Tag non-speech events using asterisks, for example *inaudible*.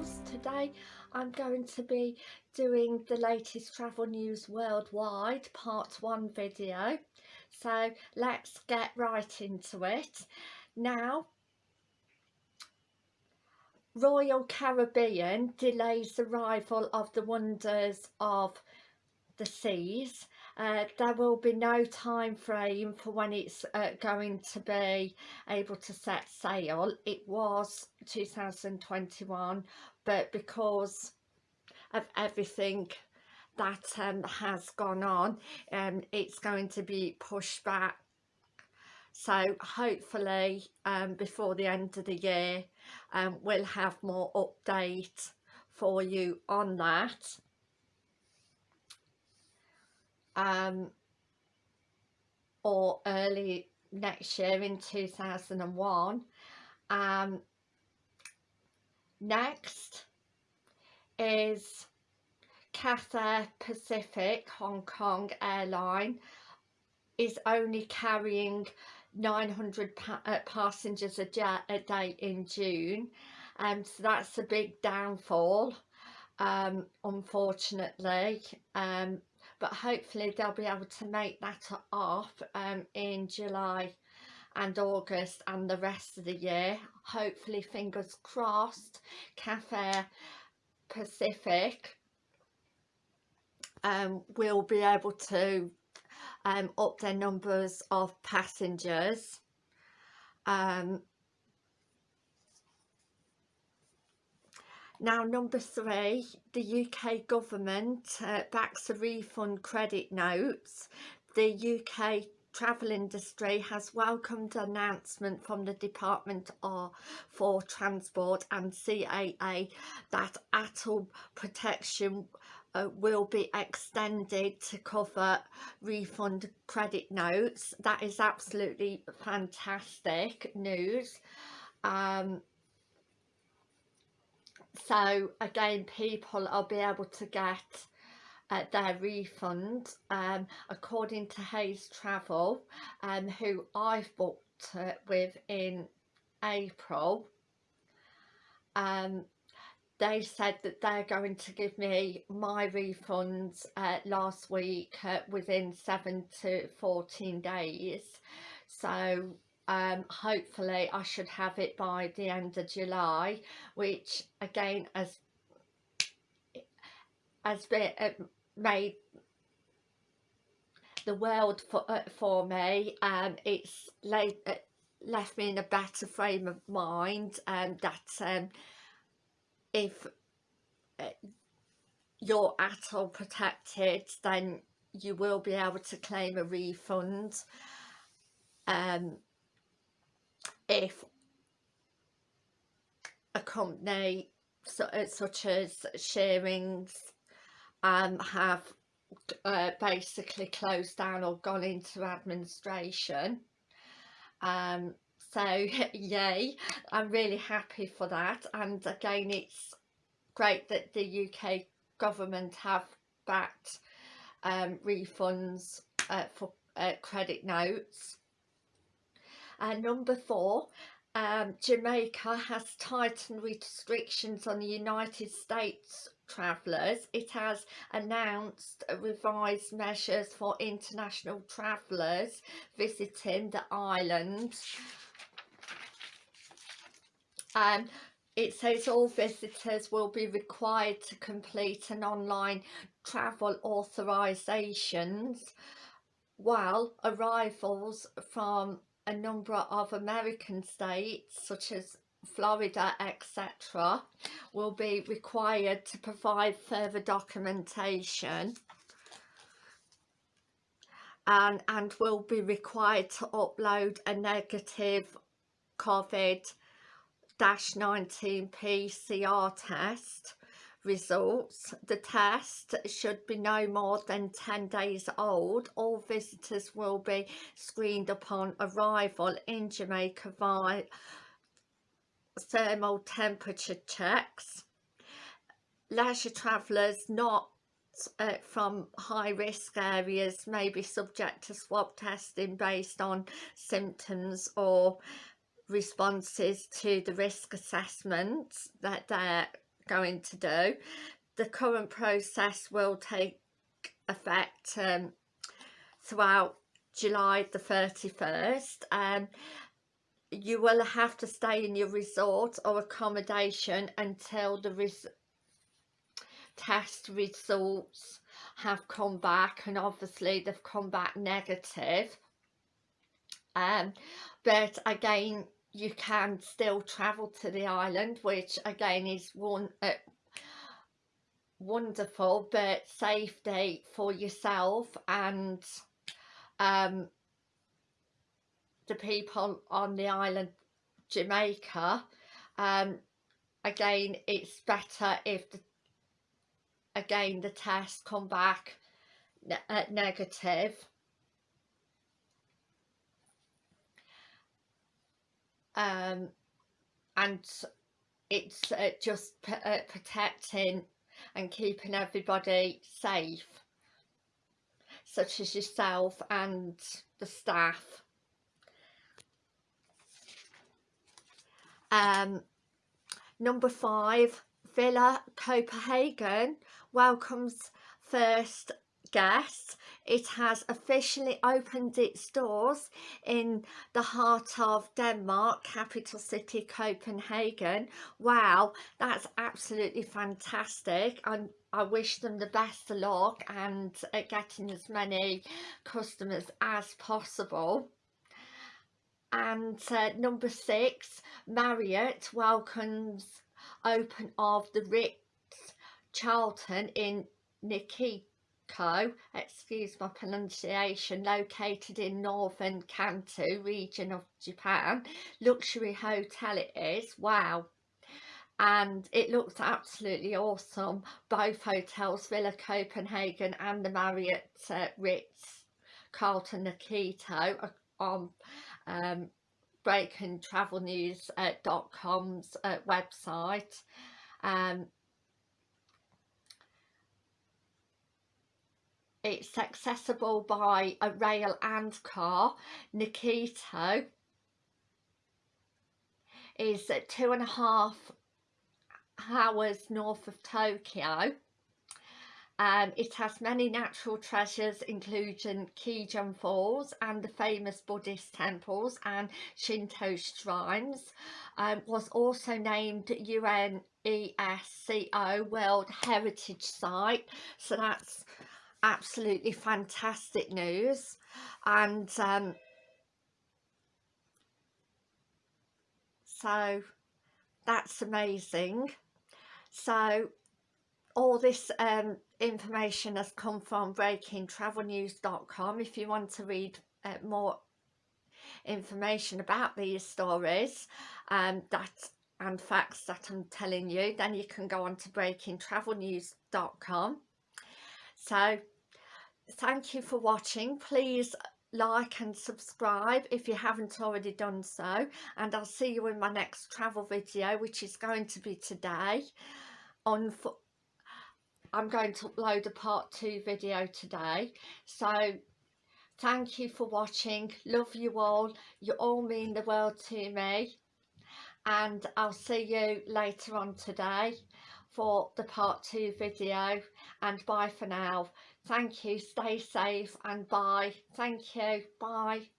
travels today I'm going to be doing the latest travel news worldwide part one video. So let's get right into it. Now Royal Caribbean delays arrival of the wonders of the seas uh, there will be no time frame for when it's uh, going to be able to set sail. It was 2021 but because of everything that um, has gone on um, it's going to be pushed back. So hopefully um, before the end of the year um, we'll have more update for you on that um, or early next year in 2001 um, next is Cathay Pacific Hong Kong airline is only carrying 900 pa uh, passengers a, a, day in June and um, so that's a big downfall um, unfortunately um, but hopefully they'll be able to make that off um, in July and August and the rest of the year. Hopefully fingers crossed Cathay Pacific um, will be able to um, up their numbers of passengers. Um, Now number three, the UK government uh, backs the refund credit notes. The UK travel industry has welcomed an announcement from the Department of, for Transport and CAA that ATOL protection uh, will be extended to cover refund credit notes. That is absolutely fantastic news. Um, so again people will be able to get uh, their refund um, according to Hays Travel um, who I've booked uh, with in April. Um, they said that they're going to give me my refunds uh, last week uh, within 7 to 14 days. So um, hopefully I should have it by the end of July which again has has been uh, made the world for, uh, for me. Um, it's laid, uh, left me in a better frame of mind and that um, if uh, you're at all protected then you will be able to claim a refund. Um, if a company so, uh, such as Shearings um, have uh, basically closed down or gone into administration um, so *laughs* yay I'm really happy for that. And again it's great that the UK government have backed um, refunds uh, for uh, credit notes and number four, um, Jamaica has tightened restrictions on the United States travellers. It has announced revised measures for international travellers visiting the island. Um, it says all visitors will be required to complete an online travel authorisations while arrivals from a number of American states such as Florida etc will be required to provide further documentation and, and will be required to upload a negative COVID-19 PCR test results. The test should be no more than 10 days old. All visitors will be screened upon arrival in Jamaica via thermal temperature checks. Leisure travellers not uh, from high risk areas may be subject to swab testing based on symptoms or responses to the risk assessments that they're going to do. The current process will take effect um, throughout July the 31st um, you will have to stay in your resort or accommodation until the res test results have come back and obviously they've come back negative. Um, but again you can still travel to the island which again is one uh, wonderful but safety for yourself and um, the people on the island Jamaica. Um, again it's better if the, again the tests come back ne uh, negative um, and it's uh, just uh, protecting and keeping everybody safe such as yourself and the staff. Um, number five Villa Copenhagen welcomes first guests it has officially opened its doors in the heart of Denmark, capital city Copenhagen. Wow, that's absolutely fantastic. And I wish them the best of luck and uh, getting as many customers as possible. And uh, number six, Marriott welcomes open of the Ritz Carlton in Nikki Co, excuse my pronunciation, located in northern Kanto region of Japan. Luxury hotel it is, wow. And it looks absolutely awesome. Both hotels, Villa Copenhagen and the Marriott uh, Ritz Carlton Nakito are on um, breakingtravelnews.com's uh, uh, website. Um, it's accessible by a rail and car. Nikito is two and a half hours north of Tokyo. Um, it has many natural treasures including Kijun Falls and the famous Buddhist temples and Shinto shrines. Um, was also named UNESCO World Heritage Site. So that's absolutely fantastic news and um, so that's amazing. So all this um, information has come from breakingtravelnews.com if you want to read uh, more information about these stories um, that and facts that I'm telling you then you can go on to breakingtravelnews.com so thank you for watching. Please like and subscribe if you haven't already done so and I'll see you in my next travel video which is going to be today on I'm going to upload a part 2 video today. So thank you for watching. Love you all. You all mean the world to me. And I'll see you later on today for the part 2 video and bye for now. Thank you. Stay safe and bye. Thank you. Bye